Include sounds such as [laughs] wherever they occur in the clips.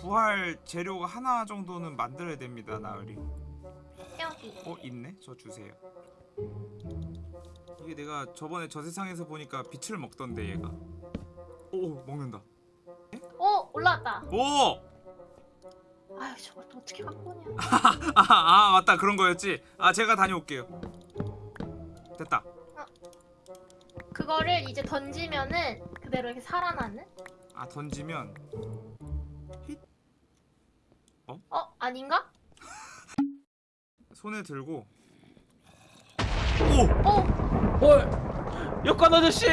부활 재료가 하나 정도는 만들어야 됩니다 나으리 여기. 어 있네 저 주세요 이게 내가 저번에 저 세상에서 보니까 빛을 먹던데 얘가 오 먹는다 오 올라왔다. 오! 아유 저걸 또 어떻게 갖고 오냐. [laughs] 아, 아 맞다 그런 거였지 아 제가 다녀올게요 됐다 그거를 이제 던지면은 그대로 이렇게 살아나는? 아 던지면 어 아닌가? 손에 들고 어 어, 역관 아저씨.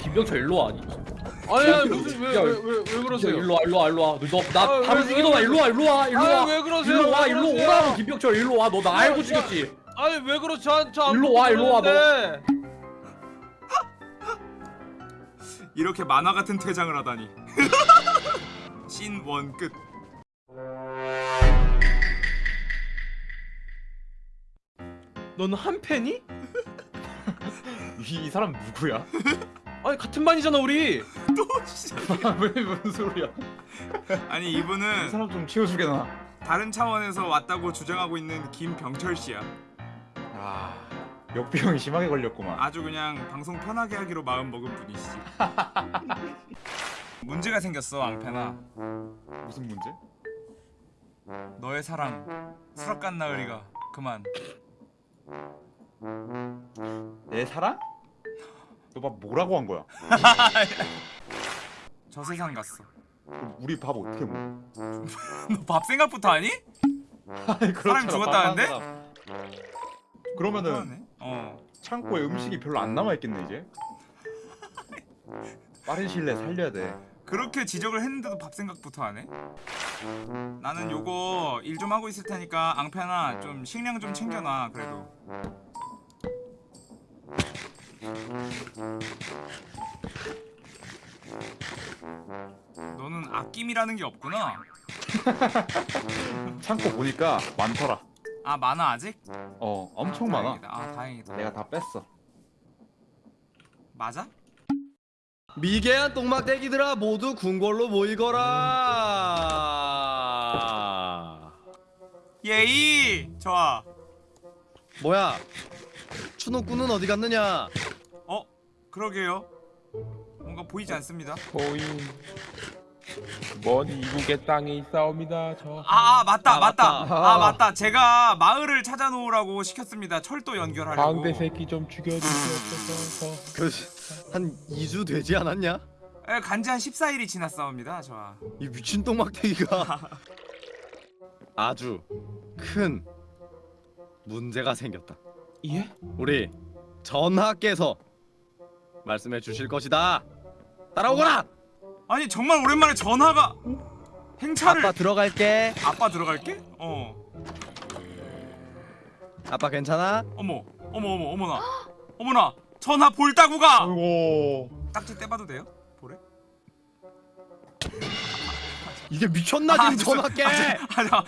김병철 일로 와. 아니. 아니, 무슨 야, 왜왜 왜 그러세요? 일로 와, 일로 와, 일로 와. 아, 너나 왜, 바로 왜, 죽이러 와. 왜 일로 와, 일로 와, 일로 와. 왜 그러세요? 일로 와, 왜 일로? 오라고 김병철 일로 와. 너나 야, 알고 야. 죽였지. 아니 왜 그러 저저 일로 와, 일로 와, 이렇게 만화 같은 퇴장을 하다니 [laughs] 신원끝 너는 한 팬이? 이, [laughs] 이 사람 누구야? [laughs] 아니 같은 반이잖아 우리. 또 진짜 [laughs] 왜 무슨 소리야? 아니 이 이분은 사람 좀 치워주게 나. 다른 차원에서 왔다고 주장하고 있는 김병철 씨야 아, 역병이 심하게 걸렸구만. 아주 그냥 방송 편하게 하기로 마음 먹은 분이시지 문제가 생겼어 앙패나 무슨 문제? 너의 사랑 수락간 나으리가 그만 내 사랑? 너막 뭐라고 한 거야? [laughs] 저 세상 갔어 그럼 우리 밥 어떻게 먹어? [laughs] 너 밥 생각부터? 아니, 사람이 죽었다는데? 그러면은. 어 창고에 음식이 별로 안 남아 있겠네 이제. 빠른 내에 살려야 돼. 그렇게 지적을 했는데도 밥 생각부터 하네 나는 요거 일 좀 하고 있을 테니까 앙패나 좀 식량 좀 챙겨놔 그래도 너는 아낌이라는 게 없구나 [laughs] 창고 보니까 많더라. 아 많아 아직? 어, 엄청 아, 많아. 다행이다. 아 다행이다 내가 다 뺐어. 맞아? 미개한 똥막대기들아 모두 궁궐로 모이거라. 예이 좋아. 뭐야? 추노꾼은 어디 갔느냐? 어? 그러게요. 뭔가 보이지 않습니다. 거인 먼 이국의 땅에 있사옵니다 저. 아, 아 맞다 아, 맞다. 맞다. 아 맞다. 제가 마을을 찾아놓으라고 시켰습니다. 철도 연결하려고. 광대 새끼 좀 죽여주시옵소서 그 한 2주 되지 않았냐? 에, 간지 한 14일이 지났사옵니다 저아 이 미친 똥막대기가. [laughs] 아주 큰 문제가 생겼다. 예? 우리 전하께서 말씀해 주실 것이다. 따라오거라! 아니 정말 오랜만에 전화가 행차를 아빠 들어갈게. 아빠 들어갈게? 어. 아빠 괜찮아? 어머 어머 어머 어머나. 어머나 전화 볼따구가 아이고. 딱지 떼봐도 돼요? 보래? 이게 미쳤나 아, 지금 전하께 아자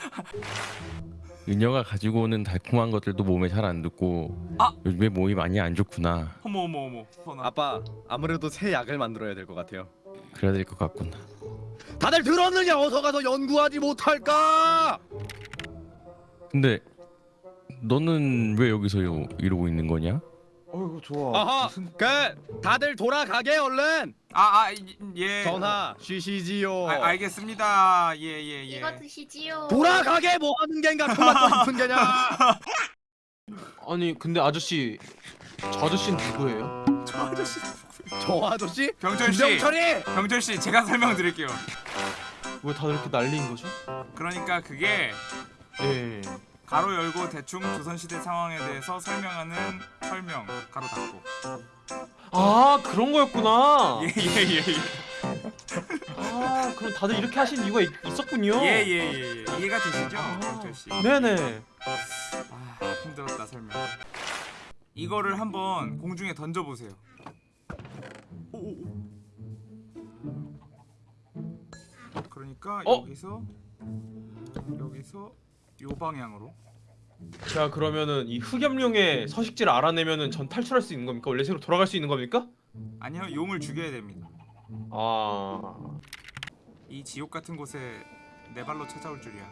은여가 가지고 오는 달콤한 것들도 몸에 잘 안 듣고 아! 요즘에 몸이 많이 안 좋구나 어머 어머 어머 전화 아빠 아무래도 새 약을 만들어야 될 것 같아요 그래야 될 것 같구나 다들 들었느냐 어서 가서 연구하지 못할까 근데 너는 왜 여기서 요, 이러고 있는 거냐? 어이구 좋아. 아하 무슨 그 다들 돌아가게 얼른. 아아예. 전하 쉬시지요. 아, 알겠습니다. 예 예 예. 이거 드시지요. 돌아가게 뭐 하는 겐가? 그만 또 깊은 게냐? [laughs] 아니 근데 아저씨 저 아저씨는 누구예요? 저 아저씨 저 아저씨? 병철 씨. 김병철이! 병철 씨 제가 설명드릴게요. 왜 다들 이렇게 난리인 거죠? 그러니까 그게 예. 가로 열고 대충 조선시대 상황에 대해서 설명하는 설명 가로 닫고 아 그런 거였구나. 예예예예 아 그럼 다들 이렇게 하신 이유가 있, 있었군요. 예예 예 이해가 되시죠 씨 네네. 아 힘들었다 설명 이거를 한번 공중에 던져보세요 오오오. 그러니까 어? 여기서 여기서 요 방향으로 자 그러면은 이 흑염룡의 서식지를 알아내면은 전 탈출할 수 있는 겁니까? 원래 세로 돌아갈 수 있는 겁니까? 아니요 용을 죽여야 됩니다 아 이 지옥 같은 곳에 내 발로 찾아올 줄이야.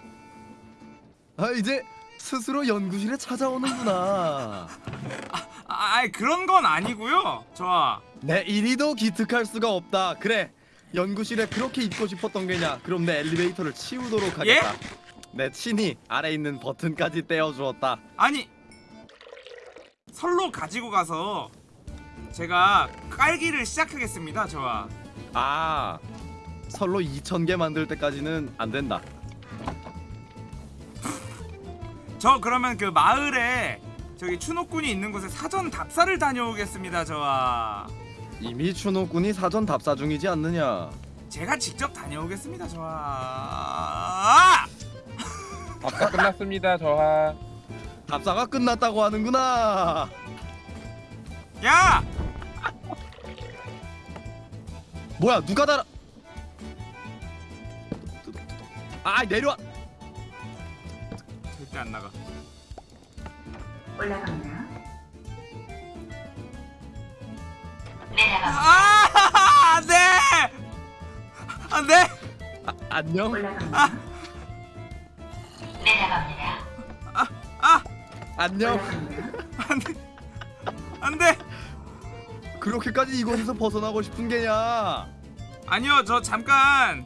아 이제 스스로 연구실에 찾아오는구나. [laughs] 아, 아이 그런 건 아니고요. 좋아. 내 이리도 기특할 수가 없다. 그래 연구실에 그렇게 있고 싶었던 게냐? 그럼 내 엘리베이터를 치우도록 하겠다. 내 친히 아래 있는 버튼까지 떼어주었다. 아니 설로 가지고 가서 제가 깔기를 시작하겠습니다. 좋아. 아 설로 2천 개 만들 때까지는 안 된다. [laughs] 저 그러면 그 마을에 저기 추노꾼이 있는 곳에 사전 답사를 다녀오겠습니다. 좋아. 이미 추노꾼이 사전 답사 중이지 않느냐? 제가 직접 다녀오겠습니다. 좋아. 답사 끝났습니다 저하 답사가 끝났다고 하는구나. 야! 뭐야 누가 달아? 아 내려와. 절대 안 나가. 아! 안 돼! 안 돼! 아, 안녕. 안녕. 안 돼! 안 돼! 그렇게까지 이곳에서 벗어나고 싶은 게냐? 아니요, 저 잠깐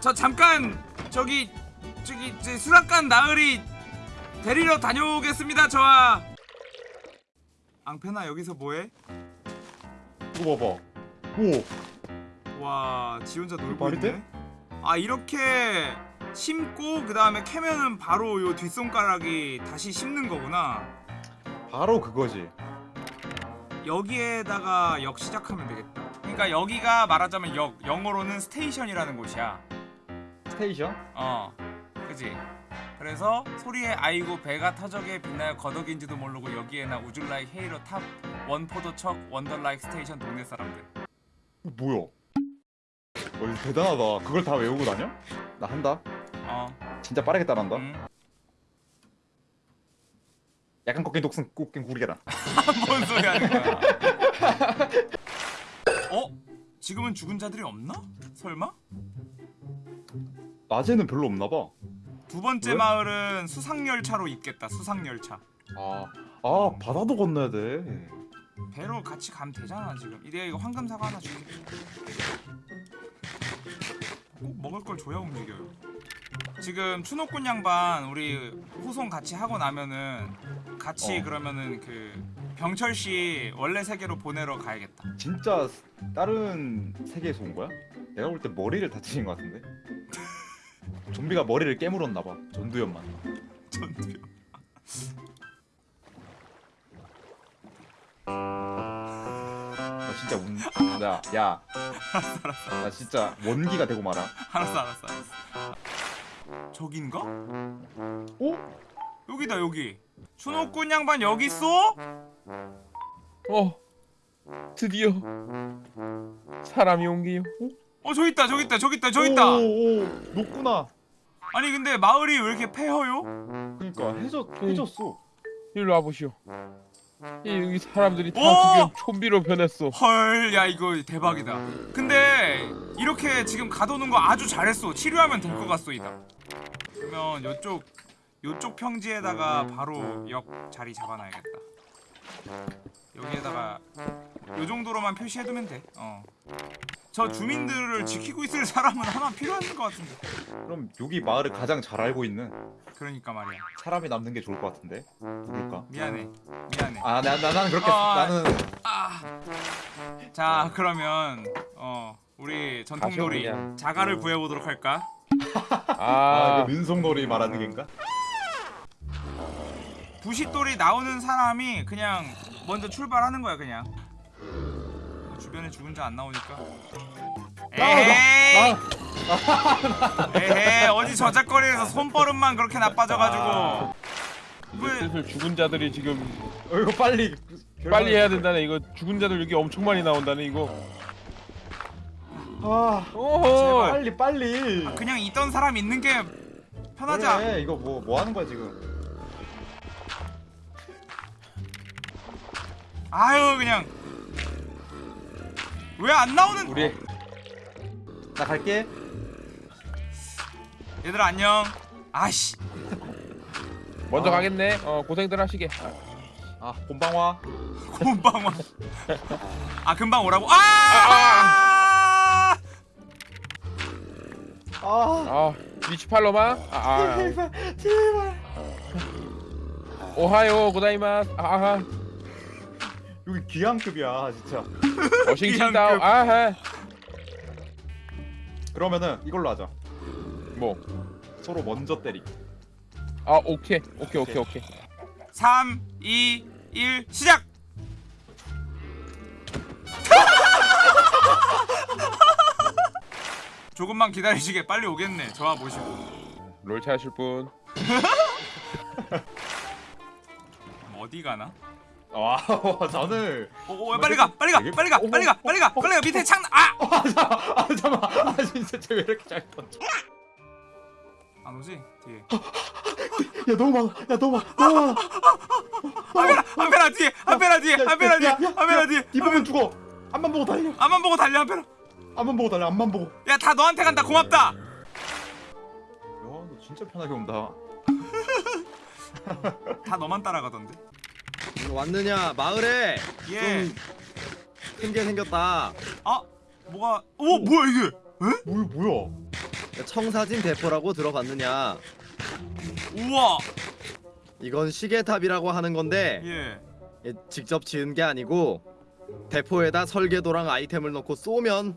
저 잠깐 저기 저기 제 수락관 나으리 데리러 다녀오겠습니다. 저와 앙페나 여기서 뭐해? 이거 봐봐. 오. 와, 지 혼자 놀고 있네. 돼? 아 이렇게 심고 그 다음에 캐면은 바로 요 뒷손가락이 다시 심는 거구나. 바로 그거지. 여기에다가 역 시작하면 되겠다. 그러니까 여기가 말하자면 역, 영어로는 스테이션이라는 곳이야. 스테이션? 어, 그지. 그래서 소리에 아이고 배가 터져게 빛나요 거덕인지도 모르고 여기에나 우줄라이 헤이로 탑 원포도척 원더라이크 스테이션 동네 사람들. 뭐야? 어, 대단하다. 그걸 다 외우고 다녀? 나 한다. 어, 진짜 빠르게 따라한다. 음. 약간 꺾인 독승 꺾인 구리게라. [laughs] 뭔 소리 하는 거야? 어? 지금은 죽은 자들이 없나? 설마? 낮에는 별로 없나 봐. 두 번째 왜? 마을은 수상 열차로 있겠다. 수상 열차. 아, 아 바다도 건너야 돼. 배로 같이 가면 되잖아 지금. 이래 이거 황금 사과 하나 줄게. 꼭 먹을 걸 줘야 움직여요. 지금 추노꾼 양반 우리 호송 같이 하고 나면은 같이 어. 그러면은 그 병철 씨 원래 세계로 보내러 가야겠다. 진짜 다른 세계에서 온 거야? 내가 볼 때 머리를 다치신 것 같은데. [laughs] 좀비가 머리를 깨물었나 봐. 전두엽만. 전투요. 나 진짜 운. 나 야. [laughs] 나 진짜 원기가 되고 말아. 알았어 알았어 알았어. 저긴가? 어? 여기다 여기. 추노꾼 양반 여기 있어? 어 드디어 사람이 온 게요 어? 어 저기 있다 저기 있다 저기 있다 저기 있다. 오, 오, 높구나. 아니 근데 마을이 왜 이렇게 폐허요? 그러니까 해졌 해졌어. 일로 와보시오 이 여기 사람들이 다 오! 지금 좀비로 변했어 헐, 야 이거 대박이다. 근데 이렇게 지금 가둬놓은 거 아주 잘했어. 치료하면 될 것 같소 이다. 그러면 요쪽 요쪽 평지에다가 바로 역 자리 잡아놔야겠다. 여기에다가 요 정도로만 표시해두면 돼. 어. 저 주민들을 지키고 있을 사람은 하나 필요한 것 같은데. 그럼 여기 마을을 가장 잘 알고 있는 그러니까 말이야. 사람이 남는 게 좋을 것 같은데. 누굴까? 미안해. 미안해. 아, 나, 나 나는 그렇게 아, 나는 아. 자, 그러면 어 우리 전통놀이. 자가를 구해보도록 할까? 아, 아그 민속놀이 말하는 게인가? 부싯돌이 나오는 사람이 그냥 먼저 출발하는 거야 그냥. 뭐 주변에 죽은 자 안 나오니까. 에이! 에이 어디 저작거리에서 손버릇만 그렇게 나빠져가지고. 왜? 슬슬 죽은 자들이 지금 어, 이거 빨리 빨리 해야 된다네. 이거 죽은 자들 여기 엄청 많이 나온다네 이거 아, 오호 빨리 빨리. 그냥 있던 사람 있는 게 편하지 않 그래, 이거 뭐뭐 하는 거야 지금? 아유 그냥 왜 안 나오는 우리 나 갈게. 얘들아 안녕 아씨 먼저 아. 가겠네. 어 고생들 하시게. 아 곰방화 [laughs] 금방 와. [laughs] 아 금방 오라고. 아! 아아 위치 팔로마. 아, 아. 제발 제발 오하요 고다이마스. 아, 아. 여기 귀향급이야 진짜 워싱턴 다운. 아하. 그러면은 이걸로 하자 뭐? 서로 먼저 때리 아 오케이 오케이 오케이 오케이. 3 2 1 시작. 조금만 기다리시게 빨리 오겠네. 저와 모시고. 롤 찾으실 분. 어디 가나? 와 저는 오, 오, 빨리 가, 빨리 가, 빨리 가, 빨리 가, 빨리 가, 빨리 가. 밑에 창, 아, 아 잠깐만 아 잠깐만 아 진짜 쟤 왜 이렇게 잘 던져 안 오지? 뒤에. 야 너무 많아 야 너무 많아 너무 많아 한배라, 한배라 뒤에, 한배라 뒤에, 한배라 뒤에, 한배라 뒤에. 입으면 죽어 앞만 보고 달려 앞만 보고 달려, 한배라. 앞만 보고 달려 앞만 보고 야, 다 너한테 간다. 고맙다. 야너 진짜 편하게 온다 [laughs] 다 너만 따라가던데. 왔느냐 마을에 예. 좀큰게 생겼다. 아, 뭐가? 오, 뭐야 이게? 뭐야 뭐야 청사진 대포라고 들어봤느냐? 우와. 이건 시계탑이라고 하는 건데 예. 예, 직접 지은 게 아니고 대포에다 설계도랑 아이템을 넣고 쏘면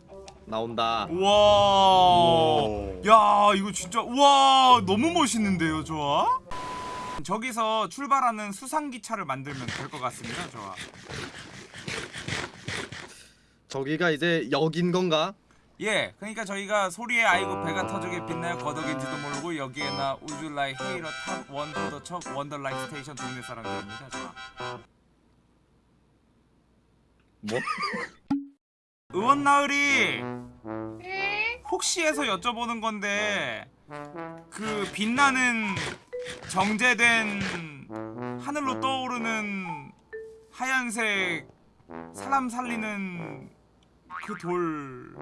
나온다. 우와. 야, 이거 진짜 우와, 너무 멋있는데요, 좋아? 저기서 출발하는 수상 기차를 만들면 될 것 같습니다, 좋아. 저기가 이제 역인 건가? 예, 그러니까 저희가 소리에 아이고 배가 터지게 빛나요 거덕인지도 모르고 여기에 나 우주라이 헤이러 탑 원 포더 척 원더라이 스테이션 동네 사람들입니다, 좋아. 뭐? [laughs] 의원 나으리 응? 혹시 해서 여쭤보는 건데 그 빛나는 정제된 하늘로 떠오르는 하얀색 사람 살리는 그 돌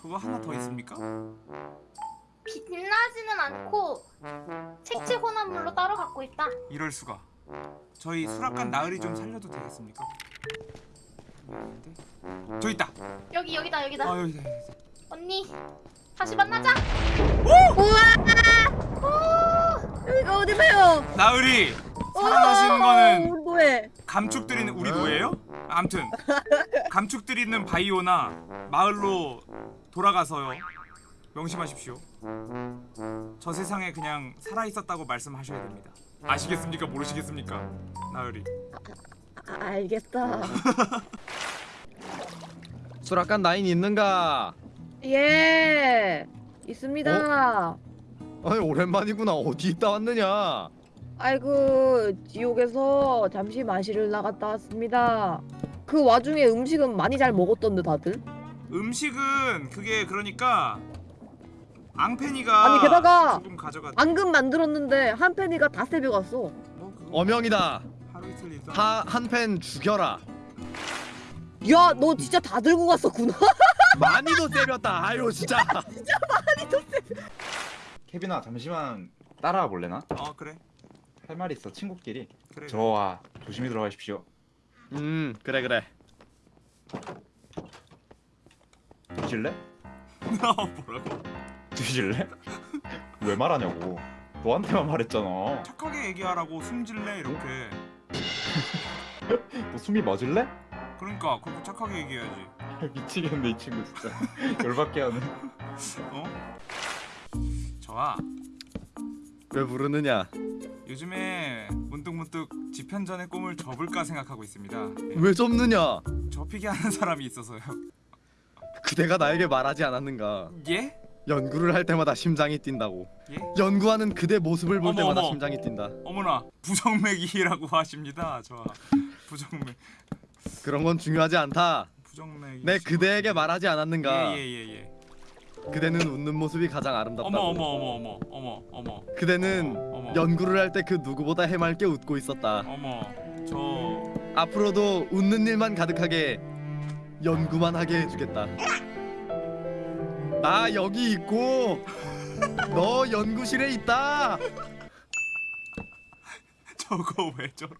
그거 하나 더 있습니까? 빛나지는 않고 색채 혼합물로 따로 갖고 있다. 이럴 수가. 저희 수락관 나으리 좀 살려도 되겠습니까? 저 있다. 여기 여기다 여기다. 아 여기다. 여기다. 언니 다시 만나자. 여기가 어디세요? 나으리 살아나시는 거는 노예. 감축드리는 우리 노예요? 암튼 감축드리는 바이오나 마을로 돌아가서요. 명심하십시오. 저 세상에 그냥 살아 있었다고 말씀하셔야 됩니다. 아시겠습니까? 모르시겠습니까? 나으리. 아, 알겠어. [laughs] 수락관 나인 있는가? 예. 있습니다. 아니 오랜만이구나. 어디 있다 왔느냐? 아이고 지옥에서 잠시 마시를 나갔다 왔습니다. 그 와중에 음식은 많이 잘 먹었던데 다들? 음식은 그게 그러니까 앙페니가 아니, 게다가 조금 가져갔. 앙금 만들었는데 한 팬이가 다 세배갔어. 뭐 그거 어명이다. 하루 이틀 있다. 한팬 죽여라. 야 너 진짜 다 들고 갔었구나. [laughs] 많이도 때렸다. 아유 진짜. [laughs] 케빈아 잠시만 따라와 볼래나? 어 그래 할 말이 있어 친구끼리 그래. 저와 조심히 들어가십시오 음 그래 그래. 뒤질래? [laughs] 어, 뭐라고? 뒤질래? 왜 말하냐고 너한테만 말했잖아 착하게 얘기하라고 숨질래 이렇게. [laughs] 너 숨이 멎을래? 그러니까 그렇게 착하게 얘기해야지. [laughs] 미치겠네 이 친구 진짜 [laughs] 열받게 하네 어? 좋아. 왜 부르느냐? 요즘에 문득문득 집현전의 꿈을 접을까 생각하고 있습니다. 네, 왜 접느냐? 접히게 하는 사람이 있어서요. 그대가 나에게 말하지 않았는가? 예? 연구를 할 때마다 심장이 뛴다고. 예? 연구하는 그대 모습을 볼 어머, 때마다 어머. 심장이 뛴다. 어머나 부정맥이라고 하십니다. 좋아. 부정맥. 그런 건 중요하지 않다. 부정맥. 내 그대에게 말하지 않았는가? 예예예 예, 예. 그대는 웃는 모습이 가장 아름답다고. 어머 어머 어머 어머 어머 어머 그대는 어머. 연구를 할 때 그 누구보다 해맑게 웃고 있었다. 어머 저 앞으로도 웃는 일만 가득하게 연구만 하게 해주겠다. 나 여기 있고 [laughs] 너 연구실에 있다. 저거 왜 저러